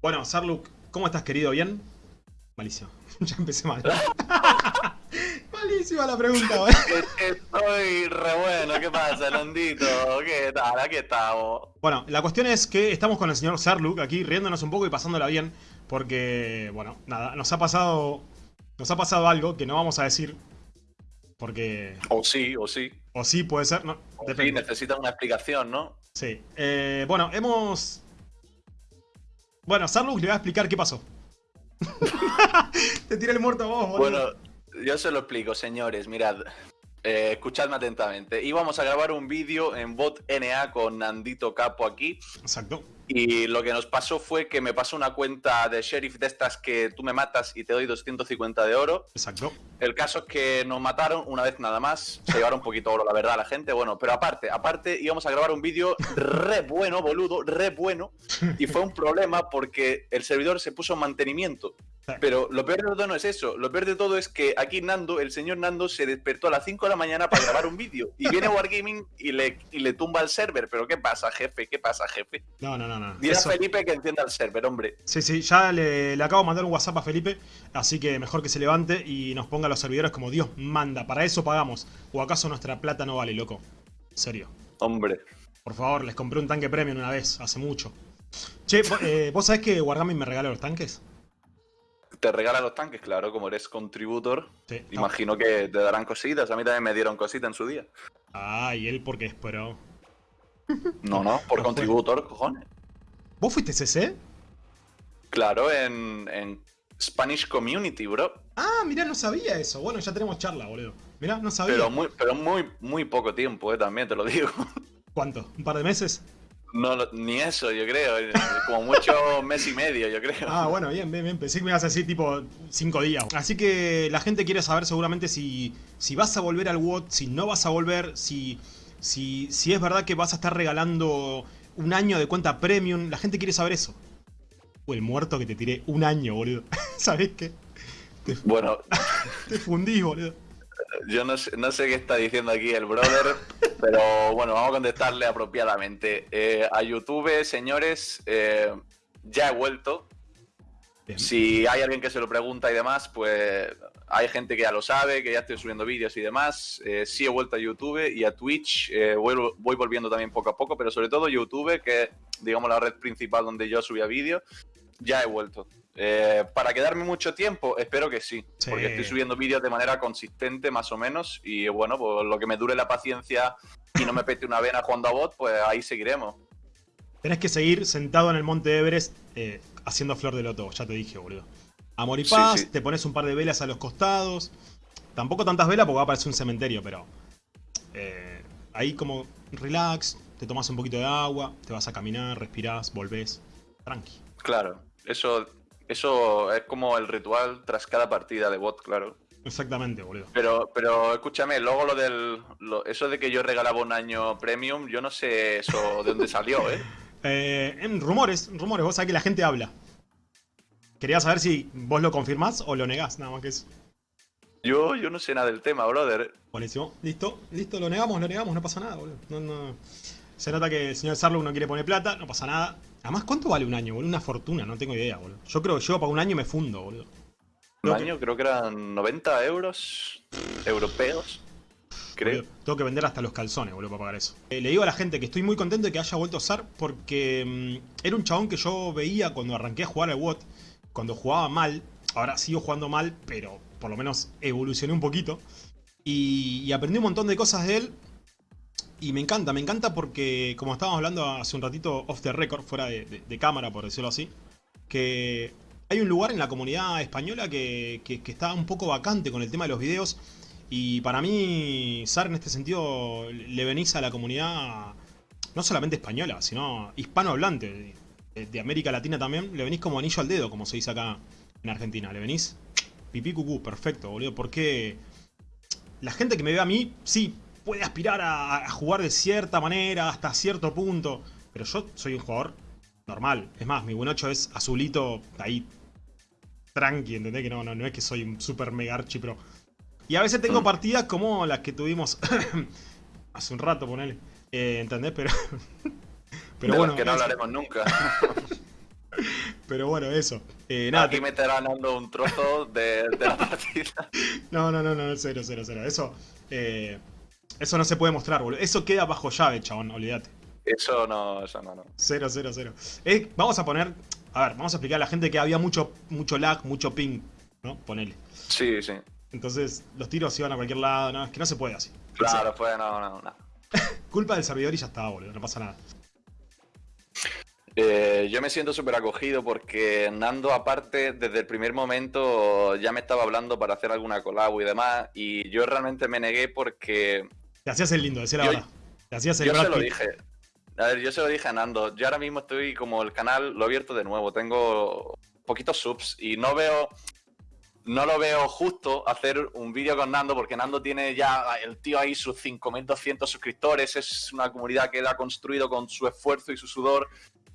Bueno, Sarluk, ¿cómo estás, querido? ¿Bien? Malísimo. ya empecé mal. Malísima la pregunta, güey. Estoy re bueno, ¿qué pasa, Londito? ¿Qué tal? Aquí estamos. Bueno, la cuestión es que estamos con el señor Sarluk aquí riéndonos un poco y pasándola bien. Porque, bueno, nada, nos ha pasado. Nos ha pasado algo que no vamos a decir. Porque. O sí, o sí. O sí, puede ser, no. O sí, necesita una explicación, ¿no? Sí. Eh, bueno, hemos. Bueno, Sarluk le va a explicar qué pasó. Te tira el muerto a vos, boludo. Bueno, yo se lo explico, señores. Mirad, eh, escuchadme atentamente. Íbamos a grabar un vídeo en bot NA con Nandito Capo aquí. Exacto. Y lo que nos pasó fue que me pasó una cuenta de sheriff de estas que tú me matas y te doy 250 de oro. Exacto. El caso es que nos mataron una vez nada más. Se llevaron un poquito oro, la verdad, la gente. Bueno, pero aparte, aparte íbamos a grabar un vídeo re bueno, boludo, re bueno. Y fue un problema porque el servidor se puso en mantenimiento. Pero lo peor de todo no es eso. Lo peor de todo es que aquí Nando, el señor Nando, se despertó a las 5 de la mañana para grabar un vídeo. Y viene Wargaming y le, y le tumba el server. Pero ¿qué pasa, jefe? ¿Qué pasa, jefe? No, no, no. no. Dile a Felipe que encienda el server, hombre. Sí, sí, ya le, le, acabo de mandar un WhatsApp a Felipe. Así que mejor que se levante y nos ponga los servidores como Dios manda. Para eso pagamos. ¿O acaso nuestra plata no vale, loco? En serio. Hombre. Por favor, les compré un tanque premium una vez, hace mucho. Che, eh, ¿vos sabés que Wargaming me regaló los tanques? Te regala los tanques, claro, como eres contributor. imagino que te darán cositas. A mí también me dieron cositas en su día. Ah, ¿y él por qué esperó? No, no, por contributor, cojones. ¿Vos fuiste CC? Claro, en, en Spanish Community, bro. Ah, mira, no sabía eso. Bueno, ya tenemos charla, boludo. Mira, no sabía. Pero muy, pero muy, muy poco tiempo, eh, también te lo digo. ¿Cuánto? ¿Un par de meses? No, ni eso, yo creo. Como mucho mes y medio, yo creo. Ah, bueno, bien, bien, bien. Pensé que me ibas a decir tipo cinco días. Así que la gente quiere saber seguramente si, si vas a volver al WOT, si no vas a volver, si, si, si es verdad que vas a estar regalando un año de cuenta premium. La gente quiere saber eso. O el muerto que te tiré un año, boludo. ¿Sabés qué? bueno. Te fundí, boludo. Yo no sé, no sé qué está diciendo aquí el brother, pero bueno, vamos a contestarle apropiadamente. Eh, a YouTube, señores, eh, ya he vuelto. Si hay alguien que se lo pregunta y demás, pues hay gente que ya lo sabe, que ya estoy subiendo vídeos y demás. Eh, sí he vuelto a YouTube y a Twitch. voy, voy, volviendo también poco a poco, pero sobre todo YouTube, que es, digamos, la red principal donde yo subía vídeos, ya he vuelto. Eh, ¿Para quedarme mucho tiempo? Espero que sí, porque estoy subiendo vídeos de manera consistente más o menos y bueno, pues lo que me dure la paciencia y no me pete una vena jugando a bot, pues ahí seguiremos. Tenés que seguir sentado en el monte Everest eh, haciendo flor de loto, ya te dije, boludo. Amor y paz, te pones un par de velas a los costados. Tampoco tantas velas porque va a parecer un cementerio, pero... Eh, ahí como relax, te tomas un poquito de agua, te vas a caminar, respirás, volvés. Tranqui. Claro, eso eso es como el ritual tras cada partida de bot, claro. Exactamente, boludo. Pero, pero escúchame, luego lo del. eso de que yo regalaba un año premium, yo no sé eso de dónde salió, ¿eh? eh en rumores, rumores, vos sabés que la gente habla. Quería saber si vos lo confirmás o lo negás, nada más que eso. Yo, yo no sé nada del tema, brother. Buenísimo, listo, listo, lo negamos, lo negamos, no pasa nada, boludo. No, no. Se nota que el señor Sarlo no quiere poner plata, no pasa nada. Además, ¿cuánto vale un año, boludo? Una fortuna, no tengo idea, boludo. Yo creo que yo para un año me fundo, boludo. Un año creo que eran 90 euros europeos. Creo. tengo que vender hasta los calzones, boludo, para pagar eso. Eh, le digo a la gente que estoy muy contento de que haya vuelto a usar porque mm, era un chabón que yo veía cuando arranqué a jugar al WOT, cuando jugaba mal. Ahora sigo jugando mal, pero por lo menos evolucioné un poquito. y aprendí un montón de cosas de él y me encanta, me encanta porque, como estábamos hablando hace un ratito off the record, fuera de, cámara, por decirlo así, que hay un lugar en la comunidad española que, está un poco vacante con el tema de los videos. Y para mí, Sar, en este sentido, le venís a la comunidad no solamente española, sino hispanohablante, de, de América Latina también, le venís como anillo al dedo, como se dice acá en Argentina. Le venís pipí cucú, perfecto, boludo. Porque la gente que me ve a mí, sí, puede aspirar a, jugar de cierta manera hasta cierto punto. Pero yo soy un jugador normal. Es más, mi buen 8 es azulito ahí tranqui, ¿entendés? Que no, no, no es que soy un super mega archi pero... Y a veces tengo mm. partidas como las que tuvimos hace un rato, ponele. Eh, ¿Entendés? Pero... pero bueno... que no hablaremos nunca. Pero bueno, eso. Eh, nada, Aquí te... meterá Nando un trozo de, la partida. No, no, no, no, cero, cero, cero. Eso, eh, eso no se puede mostrar, boludo. Eso queda bajo llave, chabón, olvídate. Eso no, eso no, no. Cero, cero, cero. Eh, vamos a poner, a ver, vamos a explicar a la gente que había mucho, mucho lag, mucho ping, ¿no? Ponele. Sí, sí. Entonces, los tiros iban a cualquier lado, no, es que no se puede así. Claro, fue, no, no, no. Culpa del servidor y ya está, boludo, no pasa nada. Eh, yo me siento súper acogido porque Nando, aparte, desde el primer momento ya me estaba hablando para hacer alguna colabo y demás, y yo realmente me negué porque... Te hacías el lindo, decía la verdad. Te hacías el Yo se lo dije. A ver, yo se lo dije a Nando. Yo ahora mismo estoy como el canal, lo he abierto de nuevo. Tengo poquitos subs y no veo no lo veo justo hacer un vídeo con Nando porque Nando tiene ya el tío ahí sus 5.200 suscriptores, es una comunidad que él ha construido con su esfuerzo y su sudor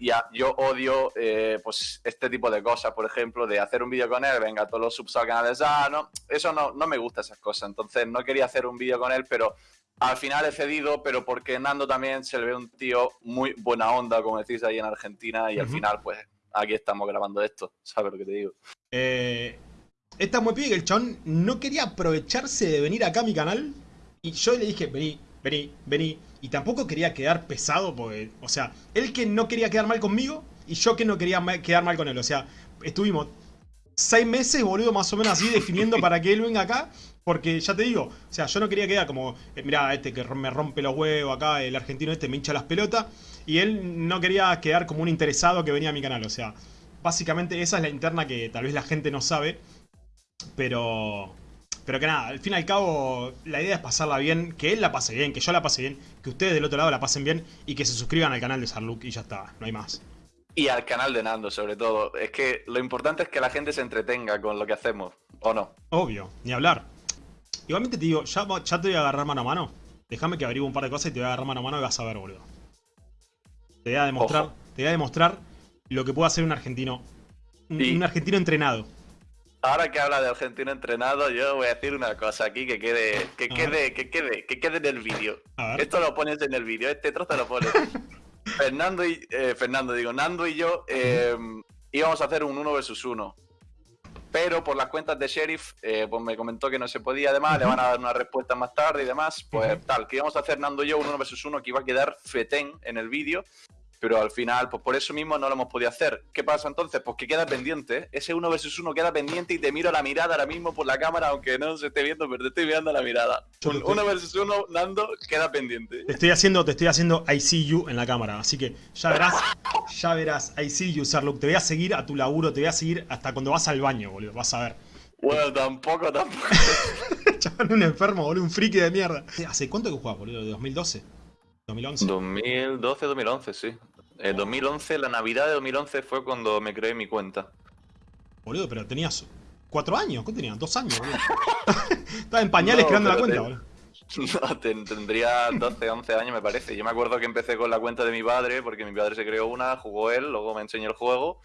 y yo odio eh, pues este tipo de cosas, por ejemplo, de hacer un vídeo con él, venga, todos los subs al canal de no, eso no, no me gusta esas cosas, entonces no quería hacer un vídeo con él, pero al final he cedido, pero porque Nando también se le ve un tío muy buena onda, como decís ahí en Argentina, y al final, pues, aquí estamos grabando esto, ¿sabes lo que te digo? Eh, está muy bien el chon no quería aprovecharse de venir acá a mi canal, y yo le dije, vení, vení, vení, y tampoco quería quedar pesado, porque, o sea, él que no quería quedar mal conmigo y yo que no quería quedar mal con él. O sea, estuvimos seis meses, boludo, más o menos así, definiendo para que él venga acá. Porque ya te digo, o sea, yo no quería quedar como, eh, mirá, este que me rompe los huevos acá, el argentino este me hincha las pelotas. Y él no quería quedar como un interesado que venía a mi canal. O sea, básicamente esa es la interna que tal vez la gente no sabe. Pero pero que nada, al fin y al cabo, la idea es pasarla bien, que él la pase bien, que yo la pase bien, que ustedes del otro lado la pasen bien y que se suscriban al canal de Sarluk y ya está, no hay más. Y al canal de Nando, sobre todo. Es que lo importante es que la gente se entretenga con lo que hacemos, ¿o no? Obvio, ni hablar. Igualmente te digo, ya, ya te voy a agarrar mano a mano. Déjame que averigüe un par de cosas y te voy a agarrar mano a mano y vas a ver, boludo. Te voy a demostrar, te voy a demostrar lo que puede hacer un argentino. un argentino entrenado. Ahora que habla de argentino entrenado, yo voy a decir una cosa aquí que quede, que quede, que quede, que quede en el vídeo. Esto lo pones en el vídeo, este trozo lo pones. Fernando y eh, Fernando, digo, Nando y yo eh, íbamos a hacer un 1 versus 1. Pero por las cuentas de Sheriff, eh, pues me comentó que no se podía, además, le van a dar una respuesta más tarde y demás. Pues tal, que íbamos a hacer Nando y yo un 1 versus 1 que iba a quedar fetén en el vídeo pero al final, pues por eso mismo no lo hemos podido hacer. ¿Qué pasa entonces? Pues que queda pendiente. Ese uno versus uno queda pendiente y te miro la mirada ahora mismo por la cámara, aunque no se esté viendo, pero te estoy mirando la mirada. uno versus uno, Nando, queda pendiente. Te estoy haciendo, te estoy haciendo I see you en la cámara, así que ya verás, ya verás, I see you, Sarlook. Te voy a seguir a tu laburo, te voy a seguir hasta cuando vas al baño, boludo, vas a ver. Bueno, tampoco, tampoco. Chaval, un enfermo, boludo, un friki de mierda. ¿Hace cuánto que juegas, boludo? ¿De 2012? 2011. 2012, 2011, sí. En 2011, la Navidad de 2011 fue cuando me creé mi cuenta. Boludo, pero tenías cuatro años, ¿qué tenías? Dos años, boludo. Estaba en pañales creando la cuenta, boludo. No, tendría 12, 11 años me parece. Yo me acuerdo que empecé con la cuenta de mi padre, porque mi padre se creó una, jugó él, luego me enseñó el juego.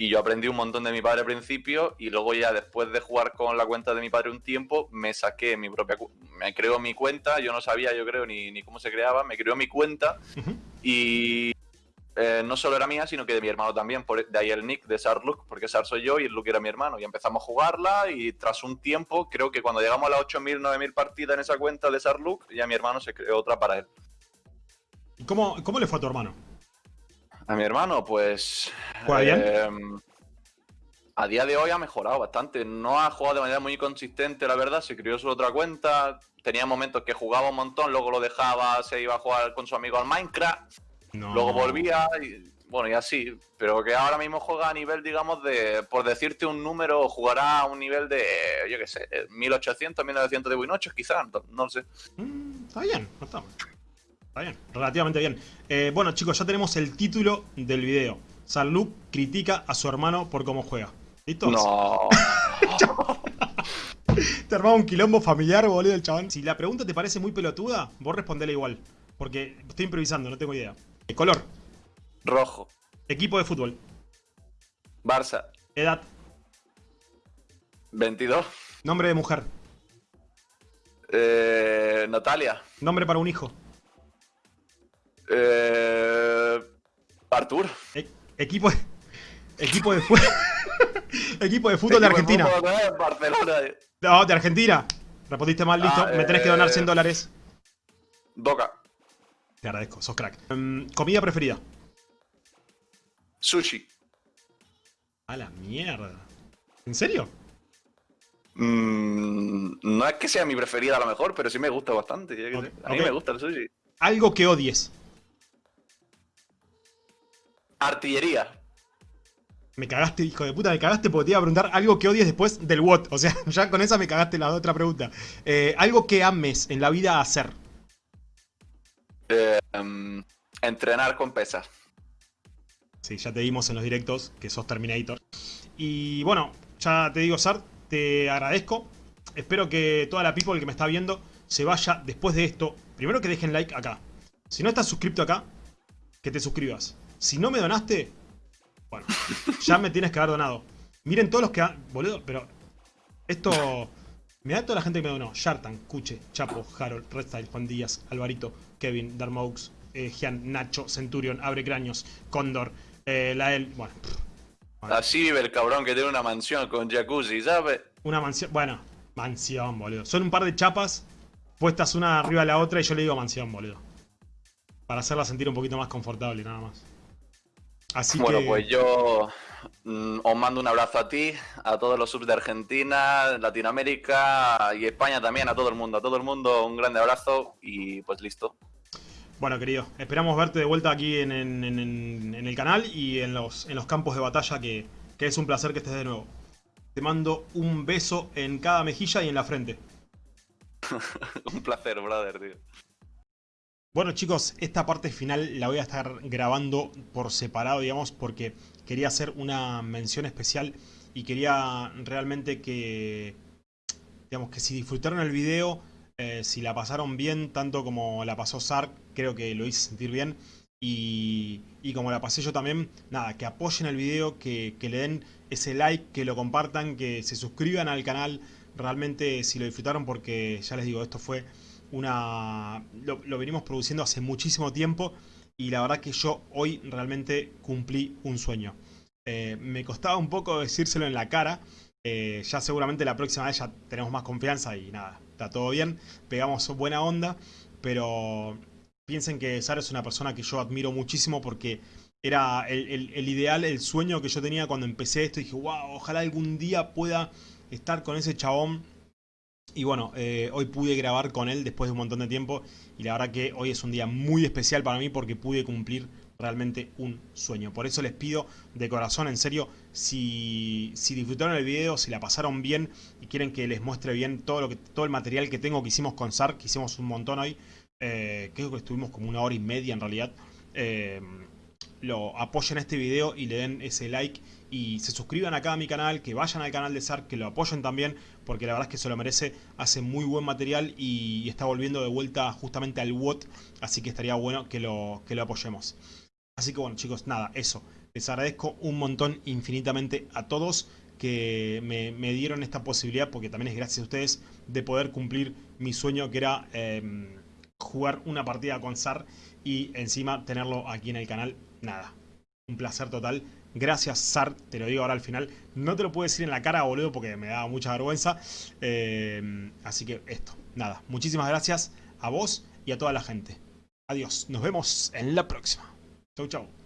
Y yo aprendí un montón de mi padre al principio y luego ya después de jugar con la cuenta de mi padre un tiempo, me saqué mi propia... Me creó mi cuenta, yo no sabía yo creo ni, ni cómo se creaba, me creó mi cuenta y eh, no solo era mía, sino que de mi hermano también. Por, de ahí el nick de Sarluk, porque Sar soy yo y el Luke era mi hermano. Y empezamos a jugarla y tras un tiempo, creo que cuando llegamos a las 8.000, 9.000 partidas en esa cuenta de Sarluk, ya mi hermano se creó otra para él. ¿Y cómo, cómo le fue a tu hermano? A mi hermano, pues... ¿Juega bien? Em, a día de hoy ha mejorado bastante. No ha jugado de manera muy consistente, la verdad. Se creó su otra cuenta. Tenía momentos que jugaba un montón, luego lo dejaba, se iba a jugar con su amigo al Minecraft Luego volvía y bueno, y así, pero que ahora mismo juega a nivel, digamos, de, por decirte un número, jugará a un nivel de, yo qué sé, 1800, 1900 de Winochos, quizás, no, lo sé. Mm, está bien, no está mal. Está bien, relativamente bien. Eh, bueno, chicos, ya tenemos el título del video. Salud critica a su hermano por cómo juega. ¿Listo? No. te armaba un quilombo familiar, boludo, el chabón. Si la pregunta te parece muy pelotuda, vos respondele igual. Porque estoy improvisando, no tengo idea. Color. Rojo. Equipo de fútbol. Barça. Edad. 22. Nombre de mujer. Eh, Natalia. Nombre para un hijo. Eh, Artur. E-, equipo, de, Equipo de fútbol. Equipo de fútbol de Argentina. No, de Argentina. Respondiste mal, listo. Ah, Me tenés que donar 100 eh, dólares. Boca. Te agradezco, sos crack. Em, comida preferida. Sushi. A la mierda. ¿En serio? Mm, no es que sea mi preferida a lo mejor, pero sí me gusta bastante. A mí me gusta el sushi. Algo que odies. Artillería. Me cagaste, hijo de puta, me cagaste porque te iba a preguntar algo que odies después del what. O sea, ya con esa me cagaste la otra pregunta. Eh, algo que ames en la vida hacer. Eh, em, entrenar con pesas. Sí, ya te vimos en los directos que sos Terminator. Y bueno, ya te digo, Sart, te agradezco. Espero que toda la people que me está viendo se vaya después de esto. Primero que dejen like acá. Si no estás suscrito acá, que te suscribas. Si no me donaste, bueno, ya me tienes que haber donado. Miren todos los que han... Boludo, pero... Esto... Me da toda la gente que me donó. Shartan, Cuche, Chapo, Harold, Redstyle, Juan Díaz, Alvarito, Kevin, Darmaux, eh, Gian, Nacho, Centurion, Abre Craños, Cóndor, eh, Lael... Bueno. Así vive el cabrón que tiene una mansión con jacuzzi, ¿sabes? Una mansión... Bueno, mansión, boludo. Son un par de chapas puestas una arriba de la otra y yo le digo mansión, boludo. Para hacerla sentir un poquito más confortable, nada más bueno, pues yo mm, os mando un abrazo a ti, a todos los subs de Argentina, Latinoamérica y España también, a todo el mundo. A todo el mundo un grande abrazo y pues listo. Bueno, querido, esperamos verte de vuelta aquí en, el canal y en los, en los campos de batalla, que, que es un placer que estés de nuevo. Te mando un beso en cada mejilla y en la frente. un placer, brother, tío. Bueno chicos, esta parte final la voy a estar grabando por separado, digamos, porque quería hacer una mención especial y quería realmente que, digamos, que si disfrutaron el video, eh, si la pasaron bien, tanto como la pasó Sark, creo que lo hice sentir bien, y, como la pasé yo también, nada, que apoyen el video, que, que le den ese like, que lo compartan, que se suscriban al canal, realmente si lo disfrutaron, porque ya les digo, esto fue una lo, venimos produciendo hace muchísimo tiempo y la verdad que yo hoy realmente cumplí un sueño. Eh, me costaba un poco decírselo en la cara, eh, ya seguramente la próxima vez ya tenemos más confianza y nada, está todo bien, pegamos buena onda, pero piensen que Sara es una persona que yo admiro muchísimo porque era el, el ideal, el sueño que yo tenía cuando empecé esto y dije, wow, ojalá algún día pueda estar con ese chabón y bueno, eh, hoy pude grabar con él después de un montón de tiempo y la verdad que hoy es un día muy especial para mí porque pude cumplir realmente un sueño. Por eso les pido de corazón, en serio, si, si disfrutaron el video, si la pasaron bien y quieren que les muestre bien todo, lo que, todo el material que tengo que hicimos con SAR, que hicimos un montón hoy, eh, creo que estuvimos como una hora y media en realidad, eh, lo apoyen este video y le den ese like y se suscriban acá a mi canal, que vayan al canal de SARK, que lo apoyen también, porque la verdad es que se lo merece, hace muy buen material y está volviendo de vuelta justamente al WOT, así que estaría bueno que lo, que lo apoyemos. Así que bueno chicos, nada, eso. Les agradezco un montón infinitamente a todos que me, dieron esta posibilidad, porque también es gracias a ustedes, de poder cumplir mi sueño que era em, jugar una partida con SAR y encima tenerlo aquí en el canal. Nada, un placer total. Gracias, Sar, te lo digo ahora al final. No te lo puedo decir en la cara, boludo, porque me da mucha vergüenza. Eh, así que esto, nada. Muchísimas gracias a vos y a toda la gente. Adiós, nos vemos en la próxima. Chau, chau.